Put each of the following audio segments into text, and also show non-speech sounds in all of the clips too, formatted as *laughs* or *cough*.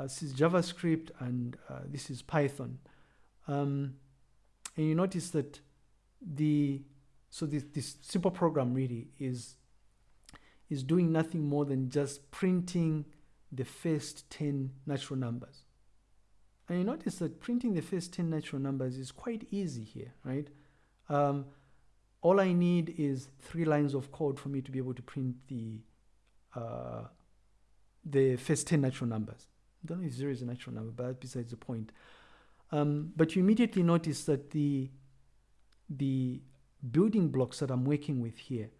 uh, this is JavaScript and uh, this is Python. Um, and you notice that the so this, this simple program really is is doing nothing more than just printing the first 10 natural numbers. And you notice that printing the first 10 natural numbers is quite easy here, right? Um, all I need is three lines of code for me to be able to print the uh, the first 10 natural numbers. I don't know if zero is a natural number, but besides the point. Um, but you immediately notice that the the building blocks that I'm working with here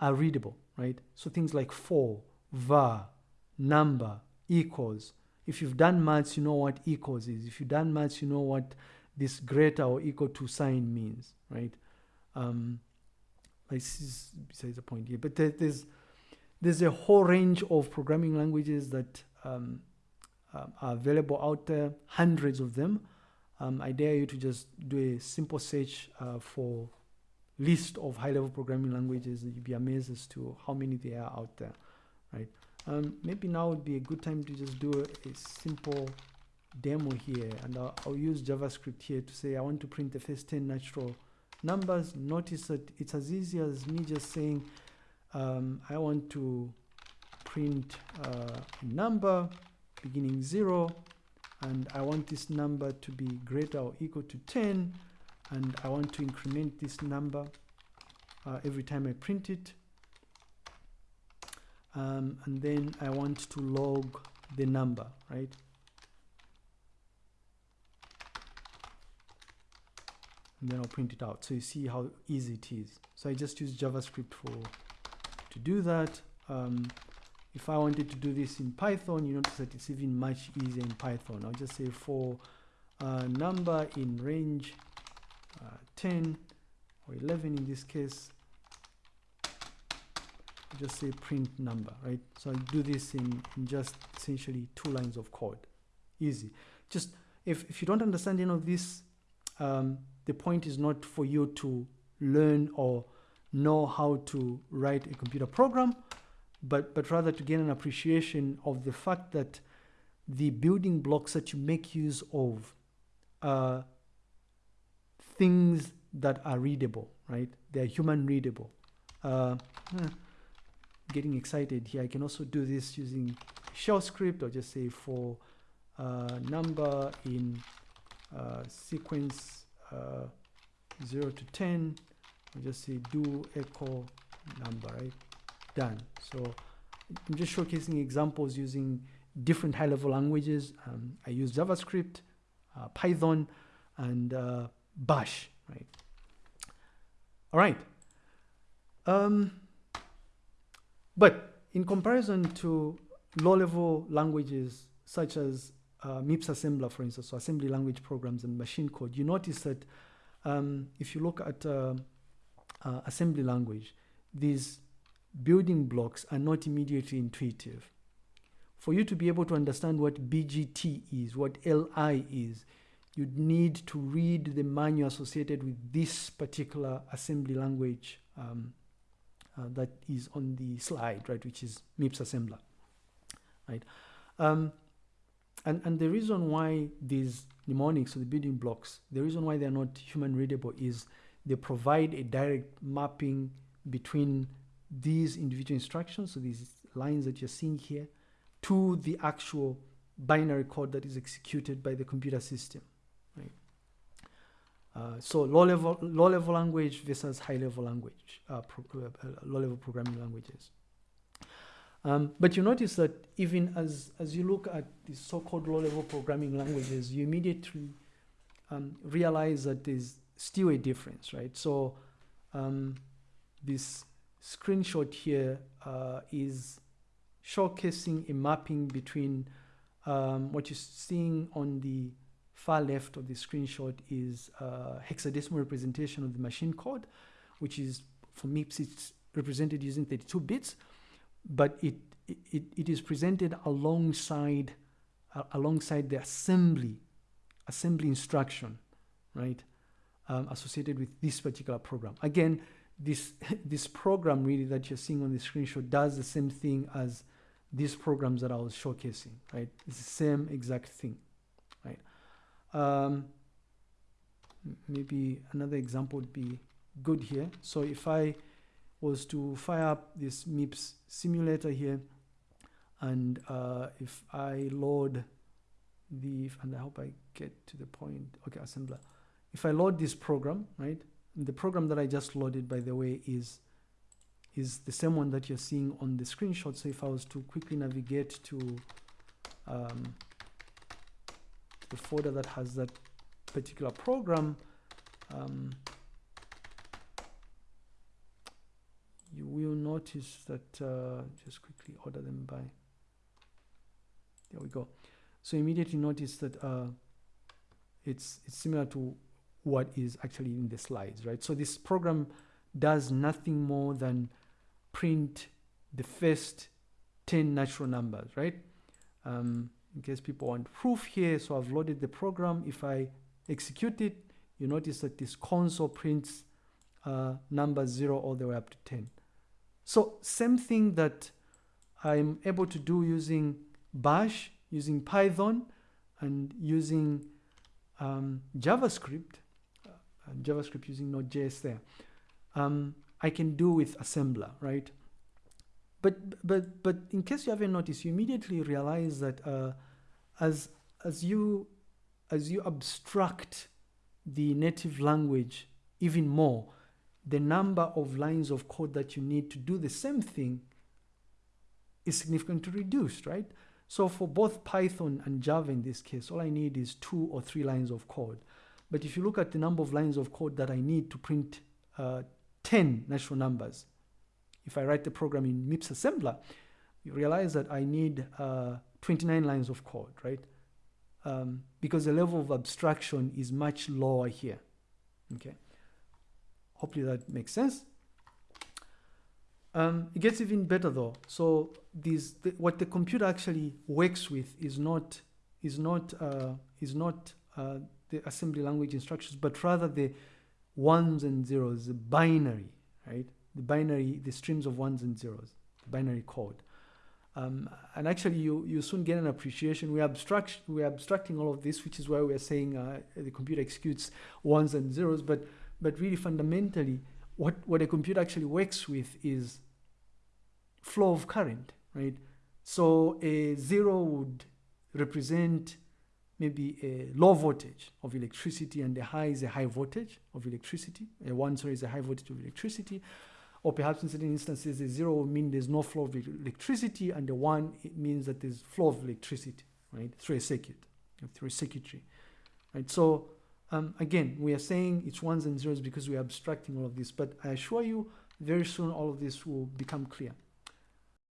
are readable, right? So things like for, var, number, equals. If you've done maths, you know what equals is. If you've done maths, you know what this greater or equal to sign means, right? Um, this is besides the point here. But there, there's there's a whole range of programming languages that um, uh, are available out there, hundreds of them. Um, I dare you to just do a simple search uh, for list of high-level programming languages. You'd be amazed as to how many there are out there, right? Um, maybe now would be a good time to just do a, a simple demo here, and I'll, I'll, use JavaScript here to say I want to print the first 10 natural numbers. Notice that it's as easy as me just saying um, I want to print uh, a number beginning 0 and I want this number to be greater or equal to 10 and I want to increment this number uh, every time I print it. Um, and then I want to log the number right? And then I'll print it out. So you see how easy it is. So I just use JavaScript for to do that. Um, if I wanted to do this in Python, you notice that it's even much easier in Python. I'll just say for a number in range uh, 10 or 11 in this case, I'll just say print number, right? So I do this in, in just essentially two lines of code. Easy. Just if, if you don't understand any of this, um, the point is not for you to learn or know how to write a computer program but, but rather to gain an appreciation of the fact that the building blocks that you make use of are things that are readable, right? They're human readable. Uh, eh, getting excited here. I can also do this using shell script or just say for uh, number in uh, sequence uh, 0 to 10, I'll just say do echo number, right? Done. So I'm just showcasing examples using different high-level languages. Um, I use JavaScript, uh, Python, and uh, Bash, right? All right. Um, but in comparison to low-level languages such as uh, MIPS assembler, for instance, so assembly language programs and machine code, you notice that um, if you look at uh, uh, assembly language, these building blocks are not immediately intuitive. For you to be able to understand what BGT is, what LI is, you'd need to read the manual associated with this particular assembly language um, uh, that is on the slide, right, which is MIPS assembler, right? Um, and, and the reason why these mnemonics or the building blocks, the reason why they're not human readable is they provide a direct mapping between these individual instructions, so these lines that you're seeing here, to the actual binary code that is executed by the computer system, right? Uh, so low level, low level language versus high level language, uh, uh, low level programming languages. Um, but you notice that even as, as you look at the so-called low level programming languages, you immediately um, realize that there's still a difference, right? So um, this screenshot here uh, is showcasing a mapping between um, what you're seeing on the far left of the screenshot is uh, hexadecimal representation of the machine code, which is for MIPS, it's represented using 32 bits, but it, it, it is presented alongside, uh, alongside the assembly, assembly instruction, right, um, associated with this particular program. Again, this, *laughs* this program really that you're seeing on the screenshot does the same thing as these programs that I was showcasing, right? It's the same exact thing, right? Um, maybe another example would be good here. So if I was to fire up this MIPS simulator here, and uh, if I load the, and I hope I get to the point, okay, assembler. If I load this program, right, the program that I just loaded, by the way, is is the same one that you're seeing on the screenshot. So if I was to quickly navigate to um, the folder that has that particular program, um, you will notice that, uh, just quickly order them by, there we go. So immediately notice that uh, it's, it's similar to what is actually in the slides, right? So this program does nothing more than print the first 10 natural numbers, right? Um, in case people want proof here, so I've loaded the program. If I execute it, you notice that this console prints uh, number 0 all the way up to 10. So same thing that I'm able to do using Bash, using Python, and using um, JavaScript, JavaScript using Node.js there. Um, I can do with assembler, right? But but but in case you haven't noticed, you immediately realize that uh, as as you as you abstract the native language even more, the number of lines of code that you need to do the same thing is significantly reduced, right? So for both Python and Java in this case, all I need is two or three lines of code. But if you look at the number of lines of code that I need to print uh, 10 natural numbers. If I write the program in MIPS assembler, you realize that I need uh, 29 lines of code, right? Um, because the level of abstraction is much lower here, okay? Hopefully that makes sense. Um, it gets even better though. So these, the, what the computer actually works with is not, is not, uh, is not uh, the assembly language instructions, but rather the ones and zeros, the binary, right? The binary, the streams of ones and zeros, binary code. Um, and actually, you, you soon get an appreciation. We abstract, we're abstracting all of this, which is why we're saying uh, the computer executes ones and zeros. But, but really, fundamentally, what, what a computer actually works with is flow of current, right? So a zero would represent maybe a low voltage of electricity and the high is a high voltage of electricity. A one, sorry, is a high voltage of electricity. Or perhaps in certain instances, a zero will mean there's no flow of electricity, and the one, it means that there's flow of electricity, right, through a circuit, through a circuitry, right? So um, again, we are saying it's ones and zeros because we are abstracting all of this, but I assure you, very soon all of this will become clear.